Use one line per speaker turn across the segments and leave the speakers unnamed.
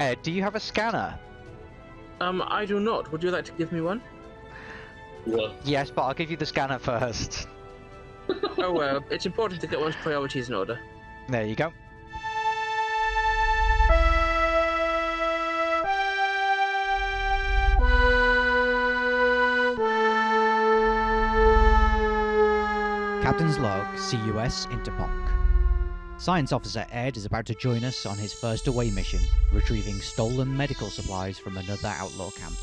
Ed, do you have a scanner?
Um, I do not. Would you like to give me one?
What?
Yes, but I'll give you the scanner first.
oh well, it's important to get one's priorities in order.
There you go. Captain's log, CUS Interponk. Science Officer Ed is about to join us on his first away mission, retrieving stolen medical supplies from another outlaw camp.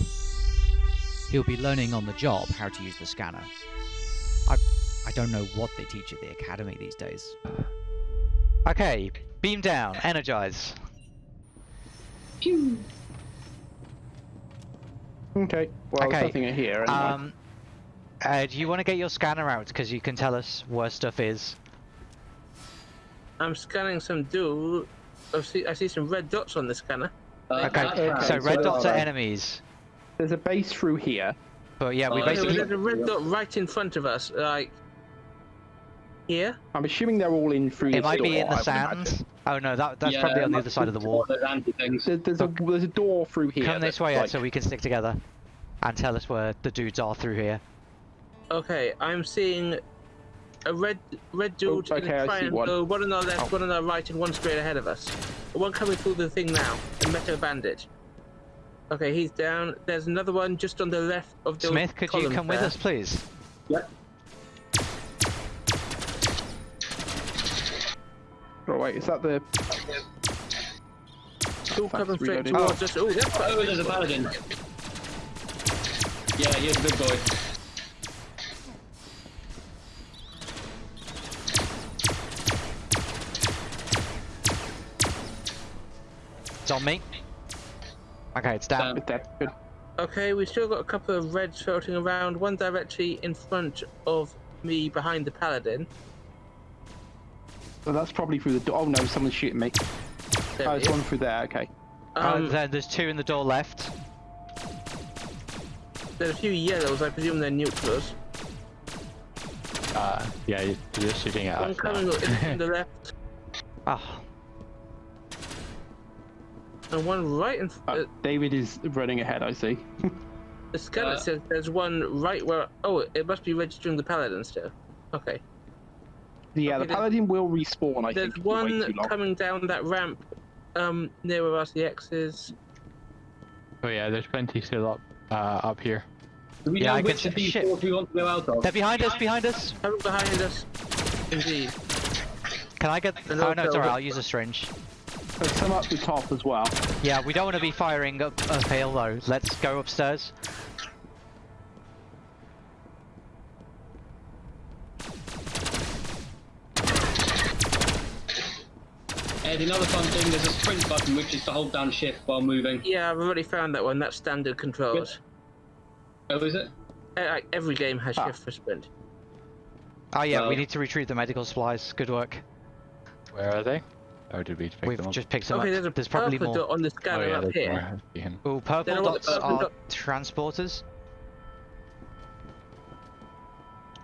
He'll be learning on the job how to use the scanner. I, I don't know what they teach at the academy these days. Okay, beam down, energize.
Pew.
Okay. Well,
Okay,
there's nothing in here. Anyway.
Um, uh, do you want to get your scanner out because you can tell us where stuff is?
I'm scanning some dude. I see, I see some red dots on the scanner.
Uh,
Okay,
that's
so red dots are
are
enemies.
there's a base through here.
But yeah, we
Oh,
Okay,
basically
there's a red dot right in front of us, like here.
I'm assuming they're all in through
it
this
might be
door,
in the
I
sand. Oh no, that that's
Yeah,
probably on the other side of the wall.
Those.
There's, there's a there's a door through here.
Come this way,
like-
so we can stick together and tell us where the dudes are through here.
Okay, I'm seeing a red red dude
Oh,
in
okay,
a
I see
triangle,
one.
on our left,
Oh.
one on our right, and one straight ahead of us. One coming through the thing now, a metal bandage. Okay, he's down. There's another one just on the left of the
Smith, could you
column
come with us, please?
Yep.
Oh wait, is that the?
Two
Fast
coming straight
reloading.
towards oh. us. Oh, that's
Oh, there's a paladin. Yeah, he's a good boy.
It's on me. Okay, it's down.
Down.
Is that good?
Okay, we still got a couple of reds floating around. One directly in front of me, behind the paladin.
So that's probably through the door. Oh no, someone's shooting me.
There
Oh,
it
there's one through there. Okay.
Um,
there- there's two in the door left.
there's a few yellows. I presume they're neutrals.
Uh, yeah, you- you're shooting at
One
us
coming in the left,
Ah,
and one right in.
Uh,
Uh,
David is running ahead. I see.
the scanner
uh,
says there's one right where. Oh, it must be registering the paladin still. Okay.
Yeah,
Okay,
the paladin will respawn. I
There's
think. if we wait
one coming down that ramp, um, near where RCX is.
Oh yeah, there's plenty still up, uh, up here.
Do we
Yeah,
know
I can
which of
sh-
these
shit.
doors we want to go out of?
they're behind us, behind us.
Coming behind us. Indeed.
Can I get?
And
Oh no, it's alright. I'll use a syringe.
There's some up the top as well.
Yeah, we don't want to be firing up uphill though. Let's go upstairs.
Ed, another fun thing, there's a sprint button which is to hold down shift while moving.
Yeah, I've already found that one. That's standard controls.
Oh, is it?
Uh, like, every game has
Ah.
shift for sprint.
Oh yeah, we need to retrieve the medical supplies. Good work.
Where are they? Or did we pick
We've
them up?
just picked them
Okay,
up.
there's a
There's probably
purple
more.
dot on the
Oh
scanner
yeah,
up here.
more. Behind.
Purple
Then
dots
the purple
are
dot-
transporters.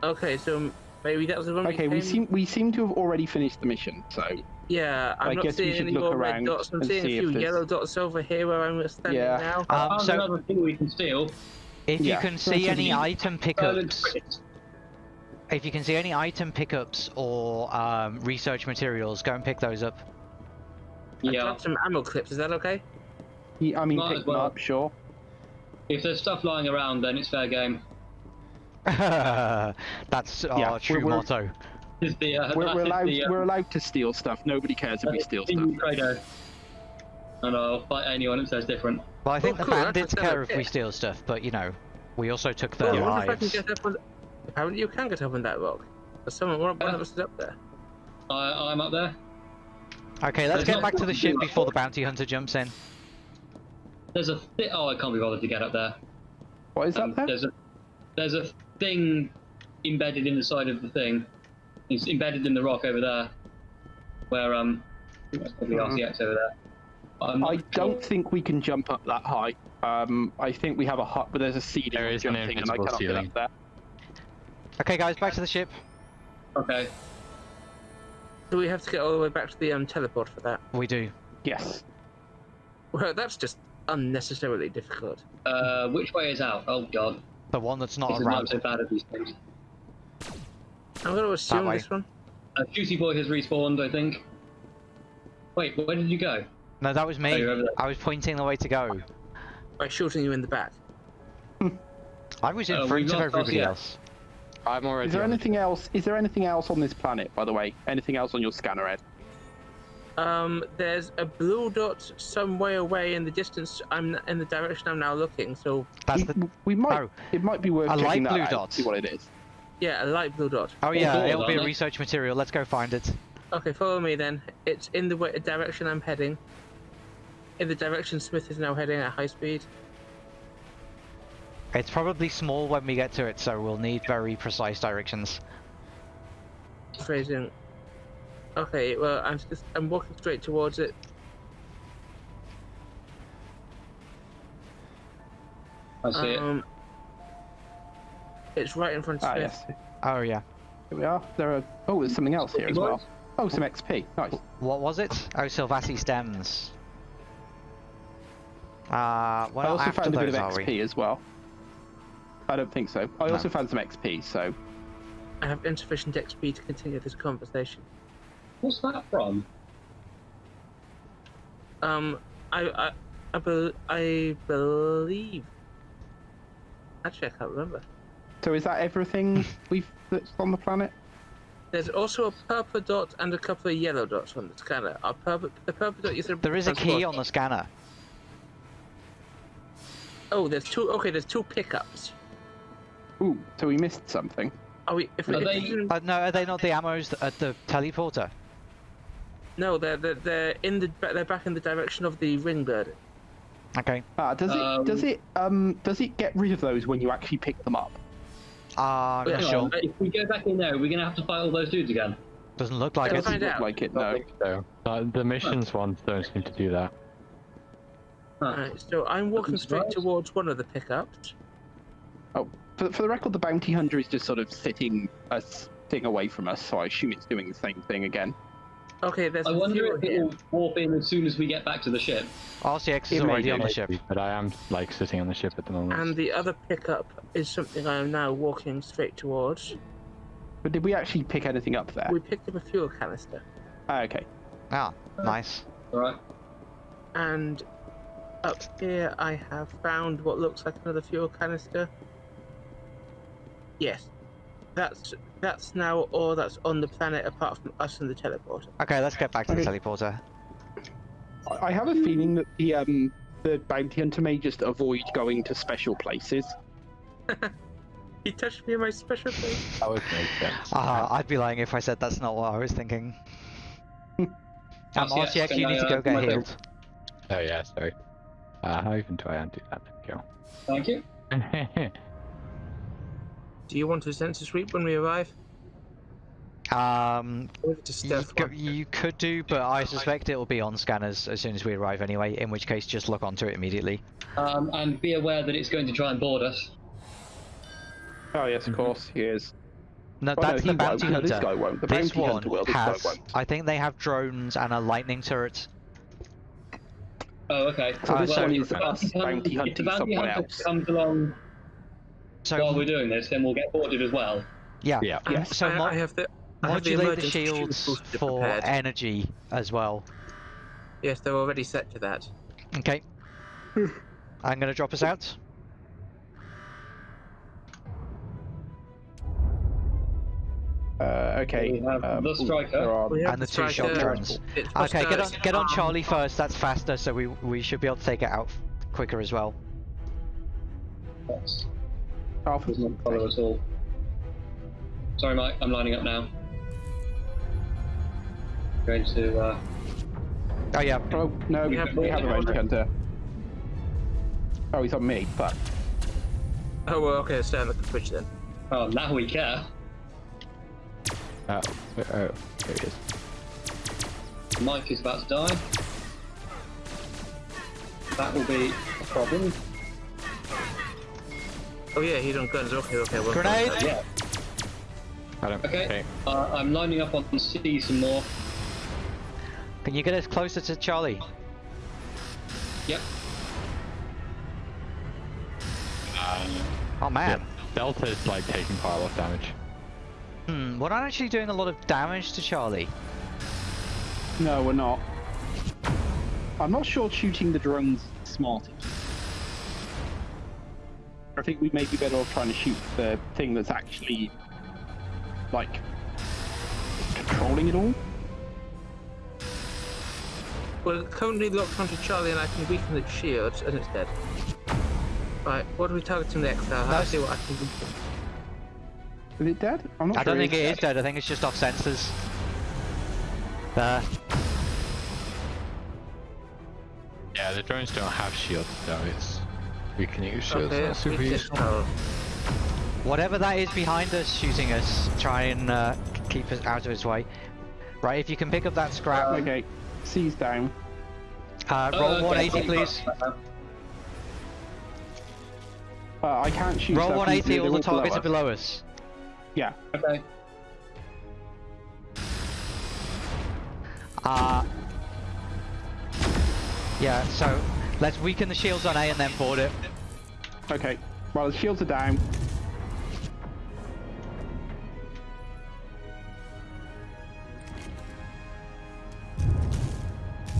Okay, so maybe that was the one.
Okay, we
came-
seem we seem to have already finished the mission. So
Yeah, I'm
I
not
guess we
seeing
should
any
look
more red dots. I'm seeing a
see if
few yellow dots over here where I'm standing
Yeah.
now.
Um, so
another thing we can steal.
if you can see any item
Berlin
pickups,
credits.
If you can see any item pickups or um, research materials, go and pick those up. Yeah.
I
Yeah.
dropped some ammo clips. Is that okay?
he, I mean,
Might
pick
as
them up, sure.
If there's stuff lying around, then it's fair game.
That's our
Yeah,
true
we're- we're-
motto.
The, uh,
We're, we're allowed
the, uh,
we're allowed to steal stuff. Nobody cares if we steal stuff.
credo. And I'll fight anyone that says different.
Well, I think
Oh,
the
cool, that's
bandits care if we steal stuff, but you know, we also took their
I wonder I
lives.
Get. Apparently, you can get up on that rock. There's someone. One, one of us is up there.
I, I'm up there.
Okay, let's
There's
get back to the ship before the bounty hunter jumps in.
There's a thi- oh, I can't be bothered to get up there.
What is that
Um,
there?
there's a there's a thing embedded in the side of the thing. It's embedded in the rock over there. Where um, I think that's probably
Mhm.
RCX over there. I'm not
I
sure.
don't think we can jump up that high. Um, I think we have a hut, but there's a ceiling
There
for
is an
jumping, and I
invincible
cannot get
ceiling.
Up there.
Okay, guys, back to the ship.
Okay.
Do we have to get all the way back to the um, teleport for that?
We do.
Yes.
Well, that's just unnecessarily difficult.
Uh, which way is out? Oh god.
The one that's not
This is
a
not so bad at these things.
I'm going to assume this one.
Uh, Juicy Boy has respawned, I think. Wait, where did you go?
No, that was
Oh,
me.
you're over there.
I was pointing the way to go.
By shooting you in the back.
I was in
Uh,
front
we've
of everybody
crossed yet.
else.
I'm already.
Is there
on the-
anything else? Is there anything else on this planet, by the way? Anything else on your scanner, Ed?
Um, there's a blue dot some way away in the distance. I'm in the direction I'm now looking. So
That's
we,
the.
we might.
Oh.
It might be worth
A light
checking that
blue dot.
See what it is.
yeah, a light blue dot.
Oh yeah,
doors,
it'll be a research material. Let's go find it.
Okay, follow me then. It's in the way, direction I'm heading. In the direction Smith is now heading at high speed.
It's probably small when we get to it, so we'll need very precise directions.
Phrasing. Okay, well I'm just I'm walking straight towards it.
I see it.
Um, it's right in front of
Ah,
Smith.
yes.
Oh yeah.
Here we are. There are. Oh, there's something else here as well. Oh, some XP. Nice.
What was it? Oh, Sylvassi stems. Uh,
I
well,
also
after
found a bit of XP
we?
as well. I don't think so. I
No.
also found some XP. So
I have insufficient XP to continue this conversation.
What's that from?
Um, I I I, bel I believe. Actually, I can't remember.
So is that everything we've that's on the planet?
There's also a purple dot and a couple of yellow dots on the scanner. Our purple, the purple dot you said.
There is a key on the scanner.
Oh, there's two. Okay, there's two pickups.
Ooh, so we missed something.
Are we? If we
Are
if
they-
we
Uh, no, are they not the ammos at the teleporter?
no, they're, they're they're in the they're back in the direction of the ring bird.
Okay.
Ah, does it does
Um,
it um does it get rid of those when you actually pick them up?
Uh,
Yeah,
sure.
If we go back in there, we're gonna have to fight all those dudes again.
Doesn't look like
Let's
it.
Doesn't look like it.
I
No.
so. Uh, the missions ones don't seem to do that.
Huh.
Alright, so I'm walking straight towards one of the pickups.
For, for the record, the bounty hunter is just sort of sitting a thing away from us, so I assume it's doing the same thing again.
Okay, there's
I
a
wonder
fuel
if it
here.
will warp in as soon as we get back to the ship.
RCX is
It may
already on the
mate.
ship.
But I am like sitting on the ship at the moment.
And the other pickup is something I am now walking straight towards.
But did we actually pick anything up there?
We picked up a fuel canister.
Ah, okay.
Ah, nice.
Alright.
And up here I have found what looks like another fuel canister. Yes. That's that's now all that's on the planet apart from us and the teleporter.
Okay, let's get back to the teleporter.
I- I have a feeling that the um the bounty hunter may just avoid going to special places.
He touched me in my special place.
That would make sense.
Ah, I'd be lying if I said that's not what I was thinking. um,
RCX,
RCX, you need
I,
to
uh,
go
my
get healed.
Oh yeah, sorry. Uh, how even do I undo that?
Thank you.
There we
Do you want a sensor sweep when we arrive?
Um,
Or is it a
you, go- you could do, but I suspect it will be on scanners as soon as we arrive anyway, in which case just look onto it immediately.
Um, and be aware that it's going to try and board us.
Oh yes, of course he is.
No,
Oh,
that's
he
the
won't.
bounty
No,
hunter.
this guy won't. The
This
bounty
one
hunter will. This
has,
guy won't.
I think they have drones and a lightning turret.
Oh, okay.
So
Uh,
this
so-
one is
the
us
bounty hunter-
bounty
if
hunting
bounty
someone
hunter
else.
comes along
So
while we're doing this, then we'll get boarded as well.
yeah,
Yeah.
And
Yes.
So
I,
mo-
I have the I have the
modulate the shields for
prepared.
energy as well.
Yes, they're already set to that.
Okay. I'm gonna drop us out.
Uh, okay. Um,
the striker.
there are-
And the two
striker.
shock drones. Okay, get on get on
um,
Charlie first. That's faster, so we we should be able to take it out quicker as well.
That's
Alpha.
does not follow at all. Sorry, Mike. I'm lining up now. Going to. Uh,
Oh yeah,
Oh no,
We
we
have-
have,
we
we have a
have-
bounty hunter. Oh, he's on me. Fuck.
Oh well, okay, stay on the switch then.
oh, now we care.
Oh, oh, there he is.
Mike is about to die. That will be a problem.
Oh yeah, he's on guns. Okay, okay. Well,
Grenade!
Yeah.
I don't,
Okay. Uh, I'm lining up on C some more.
can you get us closer to Charlie?
Yep.
Uh,
Oh man.
Delta is like taking quite a lot of damage.
Hmm, we're not actually doing a lot of damage to Charlie.
No, we're not. I'm not sure shooting the drones is smart. I think we may be better off trying to shoot the thing that's actually, like, controlling it all.
We're currently locked onto Charlie and I can weaken the shield and it's dead. Right, what are we targeting next now? I'll
That's-
see what I can do.
Is it dead? I'm not
I
sure
don't think it is
it's
dead, I think it's just off sensors. There.
Yeah, the drones don't have shields though. It's weakening use shields.
Okay,
not super
we
useful.
just know.
Whatever that is behind us shooting us, try and uh, keep us out of his way. Right, if you can pick up that scrap,
Okay, C's down.
uh,
Oh,
roll
okay,
180 please.
Uh, I can't shoot.
Roll
so I can-
180, all the targets are below us.
Yeah.
Okay.
Uh, yeah, so let's weaken the shields on A and then board it.
Okay. Well, the shields are down.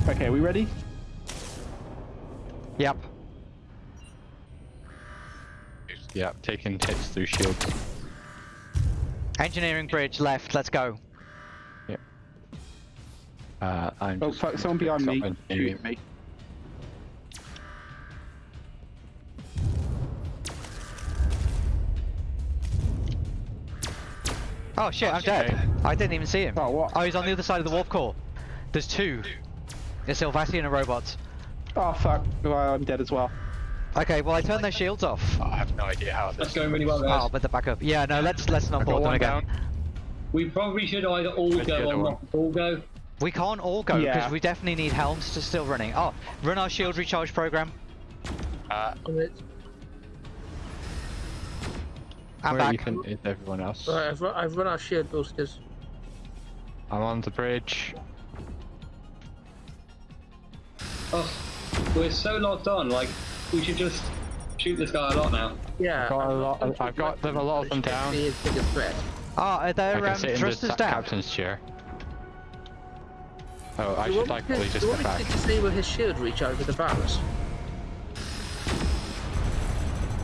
Okay, we ready?
Yep.
Yep, taking hits through shields.
Engineering bridge left, let's go. Yep.
Uh, I'm
Oh
just
fuck! Someone behind me.
and
Shooting me.
Oh shit, I'm dead. I didn't even see him.
Oh, what?
Oh, he's on the other side of the warp core. There's two. There's Sylvasian and a robot.
Oh fuck! Well, I'm dead as well.
Okay, well I turned their shields off.
I have no idea how
That's going really well, guys.
Oh, but they're back up. Yeah, no, let's let's not
I got
board them
one
again.
down.
We probably should either all
Where's the
go or not all go.
We can't all go because
Yeah.
we definitely need helms to still running. Oh, run our shield recharge program.
Uh,
And it's-
I'm
where
back.
even is everyone else?
Right, I've, run- I've run our shield boosters.
I'm on the bridge.
Oh, we're so locked on. Like, we should just shoot this guy a lot now.
Yeah.
I've got a
I'm
lot-
locked onto
I've got them- a lot of them
It's
down.
His biggest threat.
Oh, are
I
there
can
um,
the
thrusters
ta-
down?
captain's chair. Oh, I
You
should
want
like
me to-
probably just
you
get
want me
back.
to disable his shield recharge over the virus?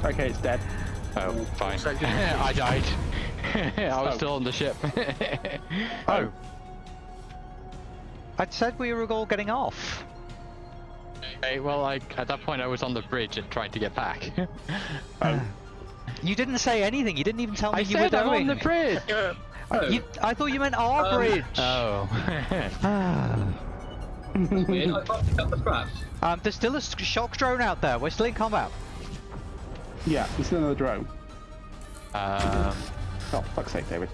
Okay, it's dead.
Oh, fine.
Looks like you-
I died. I was
Oh.
still on the ship.
Oh. Um, I said we were all getting off.
Okay, well, I, at that point I was on the bridge and trying to get back.
Um, you didn't say anything. You didn't even tell me
I
you were
said I'm
going.
on the bridge.
Yeah.
Uh, oh, uh,
You, I thought you meant our
Um,
bridge.
Oh.
Weird. I can't pick up the scraps.
um, there's still a shock drone out there. We're still in combat.
Yeah, it's another drone.
um,
Oh, fuck's sake, David.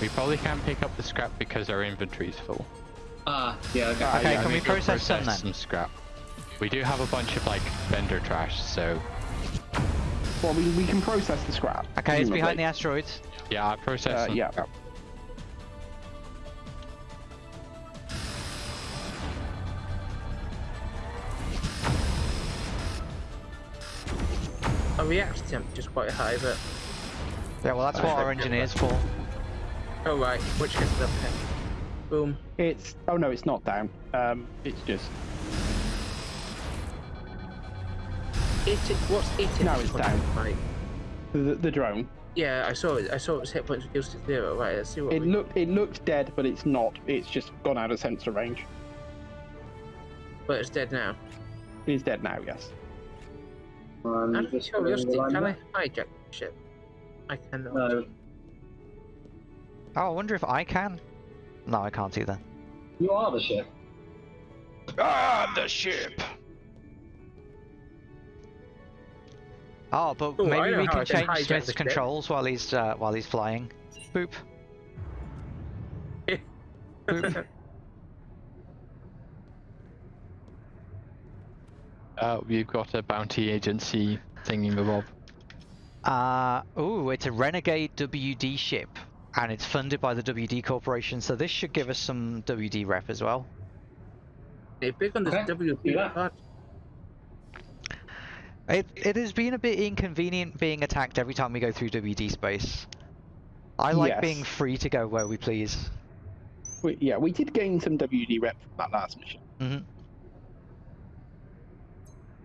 we probably can't pick up the scrap because our inventory's full.
Ah, yeah, okay.
Okay,
yeah,
can we
go
process some then?
some scrap? We do have a bunch of like vendor trash, so
Well, we, we can process the scrap.
Okay, it's behind the asteroids.
yeah, I processed
Uh,
some
yeah.
scrap.
Our reaction temperature's quite high, but
Yeah, well, that's what our engineers for.
oh right, which gets it up there. Boom.
It's oh no, it's not down. Um, it's just
It, what's it?
No, it's down.
Right.
the, the drone.
Yeah, I saw it. I saw its hit points reduced to zero. Right, let's see what
It
we...
looked it looked dead, but it's not. It's just gone out of sensor range.
But it's dead now.
It is dead now. Yes.
Um,
Out of
just
curiosity, can I hijack the ship? I cannot.
No,
Oh, I wonder if I can. No, I can't either.
you are the ship.
Ah, the ship.
Oh, but
Ooh,
maybe we can
I can
change Smith's
the ship.
controls while he's uh, while he's flying. Boop. Boop.
Uh, we've got a bounty agency thingy bob.
Uh, ooh, it's a Renegade WD ship, and it's funded by the WD Corporation, so this should give us some WD rep as well.
Hey, big on this
Okay, do
WP part.
It it has been a bit inconvenient being attacked every time we go through WD space. I like
Yes.
being free to go where we please.
We, yeah, we did gain some WD rep from that last mission.
hmm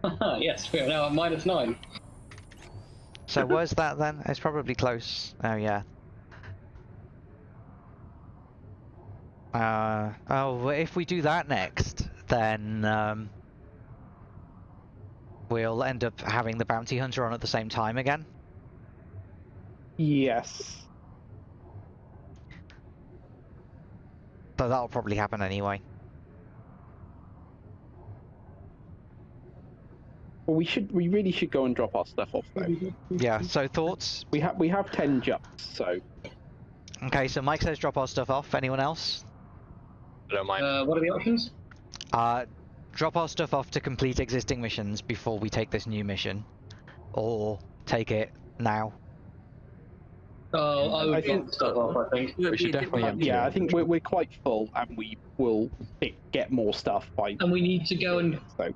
yes, we are now at minus nine.
So where's that then? It's probably close. Oh yeah. Uh oh. If we do that next, then um, we'll end up having the bounty hunter on at the same time again.
Yes.
So that'll probably happen anyway.
Well, we should. We really should go and drop our stuff off though.
Yeah. So thoughts?
We have we have ten jumps, so
Okay. So Mike says drop our stuff off. Anyone else?
I don't mind.
Uh, what are the options?
Uh, drop our stuff off to complete existing missions before we take this new mission, or take it now.
Oh, I
I
would
think-
think stuff off. I think.
We should definitely empty
yeah,
it.
I think we're we're quite full, and we will get more stuff by.
And we need to go and
So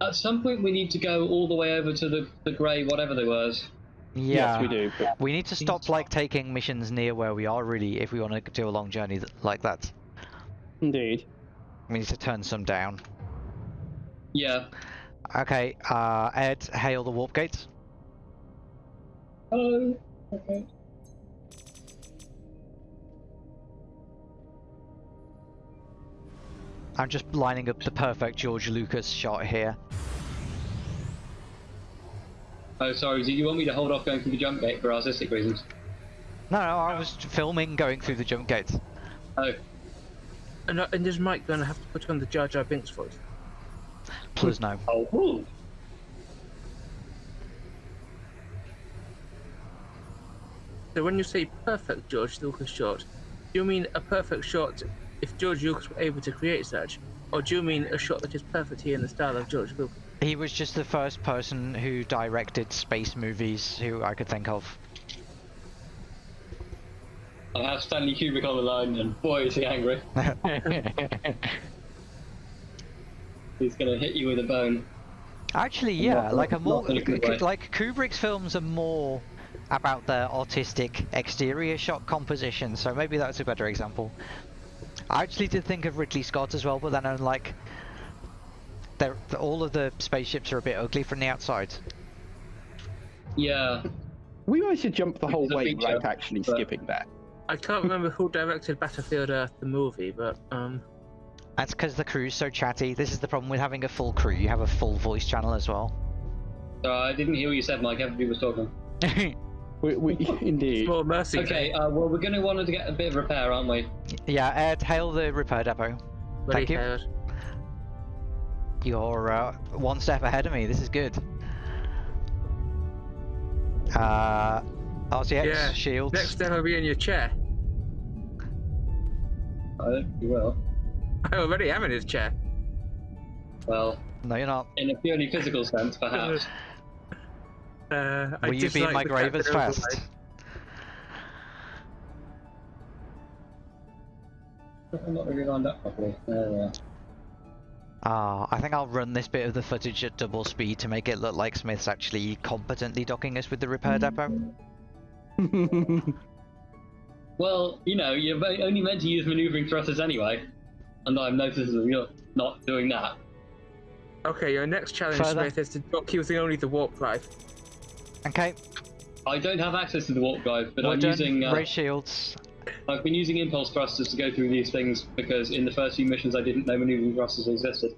at some point we need to go all the way over to the the grey whatever there was.
Yeah.
yes, we do. But
We need to stop like taking missions near where we are really if we want to do a long journey th- like that.
indeed.
We need to turn some down.
Yeah.
Okay, uh, Ed, hail the warp gates.
Oh. Okay.
I'm just lining up the perfect George Lucas shot here.
Oh, sorry. Do you want me to hold off going through the jump gate for artistic reasons?
No, no, I was filming going through the jump gates.
Oh.
And, uh, and is Mike going to have to put on the Jar Jar Binks voice?
Please no.
Oh. Ooh.
So when you say perfect George Lucas shot, do you mean a perfect shot if George Lucas were able to create such, or do you mean a shot that is perfect here in the style of George Lucas?
He was just the first person who directed space movies who I could think of.
I have Stanley Kubrick on the line, and boy is he angry. He's gonna hit you with a bone.
Actually, yeah,
Not-
like a more
a good
Ku-
way.
like Kubrick's films are more about their artistic exterior shot composition, so maybe that's a better example. I actually did think of Ridley Scott as well, but then I'm like, they're, all of the spaceships are a bit ugly from the outside.
Yeah.
We managed to jump the whole way
feature,
without actually
but-
skipping that.
I can't remember who directed Battlefield Earth, the movie, but um,
That's because the crew's so chatty. This is the problem with having a full crew. You have a full voice channel as well.
So I didn't hear what you said, Mike. Everybody was talking.
We, we, indeed.
small mercy.
Okay. Uh, well, we're gonna want to get a bit of repair, aren't we?
yeah, Ed, hail the repair depot.
Bloody
thank you.
hell.
You're uh, one step ahead of me. This is good. Uh, RCX
Yeah,
shields.
Next step will be in your chair.
I don't think you will.
I already am in his chair.
Well,
No, you're not.
in a purely physical sense, perhaps.
Uh, I
Will you be in my
the
grave as fast?
I'm not really lined up properly. There we are.
Ah, I think I'll run this bit of the footage at double speed to make it look like Smith's actually competently docking us with the repair depot.
Well, you know, you're only meant to use maneuvering thrusters anyway, and I've noticed that you're not doing that.
Okay, your next challenge,
Further.
Smith, is to dock using only the warp drive.
Okay,
I don't have access to the warp drive, but
we're
I'm
done.
using. Uh,
Raise shields.
I've been using impulse thrusters to go through these things because in the first few missions I didn't know maneuvering thrusters existed.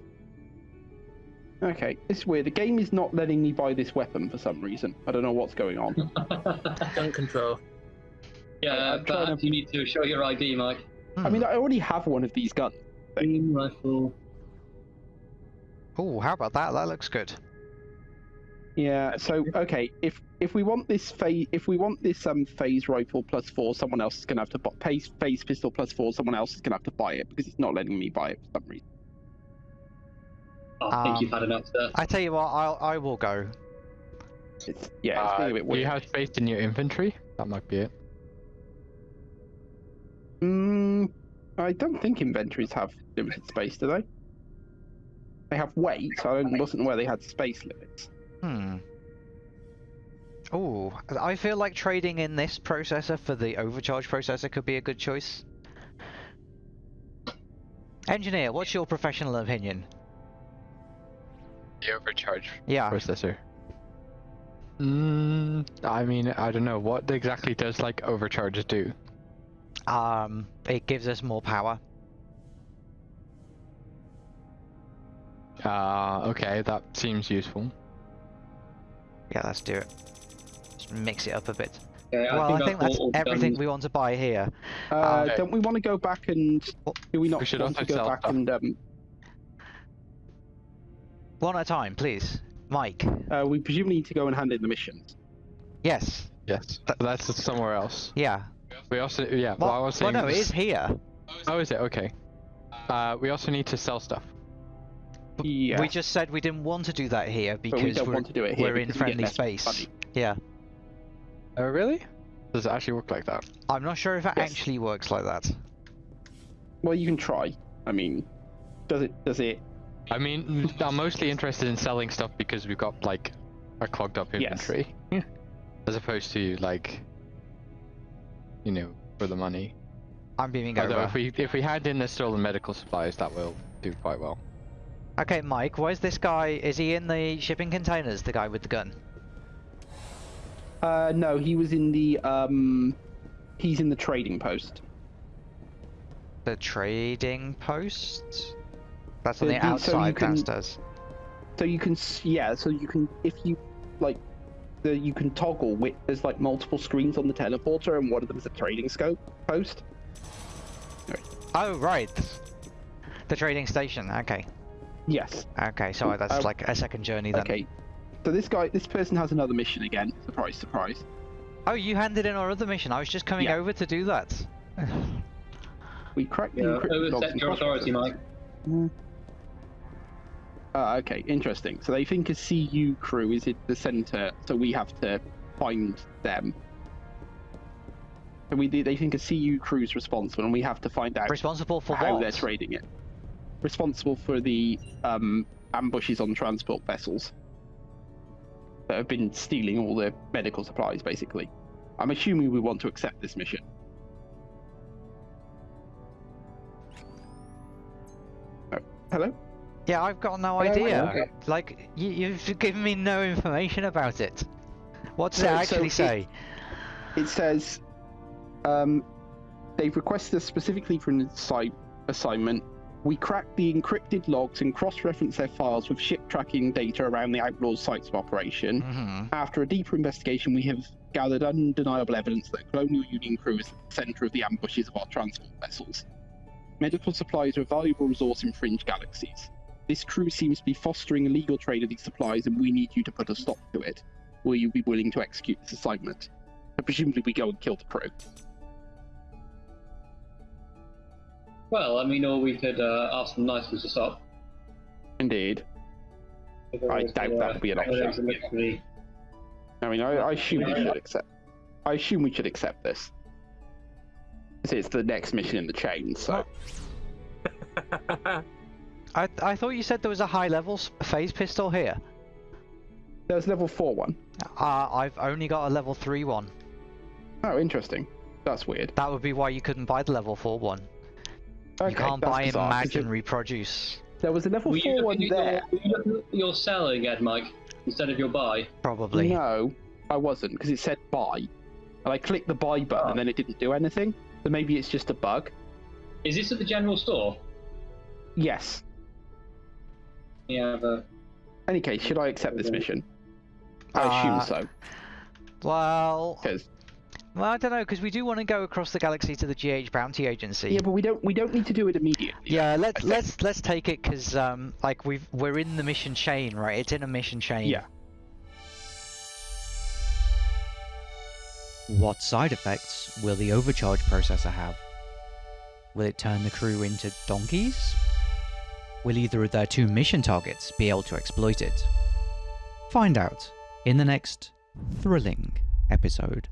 okay, it's weird. The game is not letting me buy this weapon for some reason. I don't know what's going on.
Gun control.
yeah,
I'm
but
to-
you need to show your ID, Mike.
I mean, I already have one of these guns.
Beam rifle.
Oh, how about that? That looks good.
Yeah. So okay, if if we want this phase, if we want this um phase rifle plus four, someone else is gonna have to buy phase phase pistol plus four. Someone else is gonna have to buy it because it's not letting me buy it for some reason.
I think
Um,
you've had enough, sir.
I tell you what, I'll I will go.
It's yeah, it's
Uh,
being a bit
do
weird.
you have space in your inventory? That might be it.
Mm, I don't think inventories have limited space, do they? They have weight. So I wasn't aware they had space limits.
Hmm. Oh, I feel like trading in this processor for the overcharge processor could be a good choice. Engineer, what's your professional opinion?
The overcharge
Yeah.
processor. Mm, I mean, I don't know. What exactly does like overcharge do?
Um, it gives us more power.
Uh, okay, that seems useful.
Yeah, let's do it. Just mix it up a bit.
Okay,
well, I
I've
think that's
bought all the
everything
guns.
we want to buy here.
Uh,
Okay.
Don't we want to go back and do we not
we should
want to go back
stuff.
and um,
One at a time, please. Mike.
uh, we presumably need to go and hand in the missions.
Yes.
Yes, that's somewhere else.
Yeah.
We also, yeah.
Well,
Well, I was
well
saying.
no, it is here.
Oh, is it? Okay. Uh, we also need to sell stuff.
Yeah.
We just said we didn't want to do that here
but we
because
don't
we're,
want to do it here
we're in
because we get
friendly space.
money.
Yeah.
Oh, really? Does it actually work like that?
I'm not sure if it
Yes.
actually works like that.
Well, you can try. I mean, does it? Does it?
I mean, I'm mostly interested in selling stuff because we've got like a clogged up inventory,
Yes.
inventory, as opposed to like, you know, for the money.
I'm beaming
Although
over.
if we if we hand in the stolen medical supplies, that will do quite well.
Okay, Mike, where's this guy? Is he in the shipping containers, the guy with the gun?
Uh, no, he was in the um, he's in the trading post.
The trading post? That's on
So
the
you- so you
outside
can-
downstairs.
So you can, yeah. So you can, if you like, the you can toggle. With, there's like multiple screens on the teleporter, and one of them is a trading scope post.
Oh, right. The trading station, okay.
Yes.
Okay, so that's
Uh,
like a second journey then.
Okay. So this guy, this person has another mission again. Surprise, surprise.
Oh, you handed in our other mission. I was just coming
Yeah.
over to do that.
We cracked the
Yeah,
encrypted logs
overstep your authority,
cross-references.
Mike.
Ah, okay, interesting. So they think a CU crew is at the center, so we have to find them. So we they think a CU crew is responsible, and we have to find out
Responsible for
how
what?
they're trading it. Responsible for the um, ambushes on transport vessels that have been stealing all the medical supplies, basically. I'm assuming we want to accept this mission. Oh, hello?
Yeah, I've got no
Hello?
idea.
Okay.
Like, you, you've given me no information about it. What does
So-
it
so
actually
it-
say?
It says um, they've requested us specifically for an assi- assignment. We cracked the encrypted logs and cross-referenced their files with ship tracking data around the Outlaws' sites of operation.
hmm
After a deeper investigation, we have gathered undeniable evidence that Colonial Union crew is at the center of the ambushes of our transport vessels. Medical supplies are a valuable resource in fringe galaxies. This crew seems to be fostering illegal trade of these supplies, and we need you to put a stop to it. Will you be willing to execute this assignment? So presumably, we go and kill the crew.
Well, I mean, or we could uh, ask them nicely to stop.
Indeed. I doubt that would be an option. I mean, I, I assume we should accept. I assume we should accept this. 'Cause It's the next mission in the chain, so.
I, I thought you said there was a high level phase pistol here.
There's level 4 one.
Uh, I've only got a level 3 one.
Oh, interesting. That's weird.
That would be why you couldn't buy the level 4 one.
Okay,
you can't buy
bizarre, 'cause
Imagine
it-
Reproduce.
There was a level
Were you
4 one
looking
there.
your, were you looking at your sell again, Mike, instead of your buy?
Probably.
No, I wasn't, because it said buy. And I clicked the buy button
Oh.
and then it didn't do anything. So maybe it's just a bug.
Is this at the general store?
Yes.
Yeah, the
Any case, should I accept this mission? I
Uh,
assume so,
Well,
because
well, I don't know, because we do want to go across the galaxy to the GH Bounty Agency.
yeah, but we don't we don't need to do it immediately.
Yeah, let's let's let's take it because um like we've we're in the mission chain, right? It's in a mission chain.
Yeah.
What side effects will the overcharge processor have? Will it turn the crew into donkeys? Will either of their two mission targets be able to exploit it? Find out in the next thrilling episode.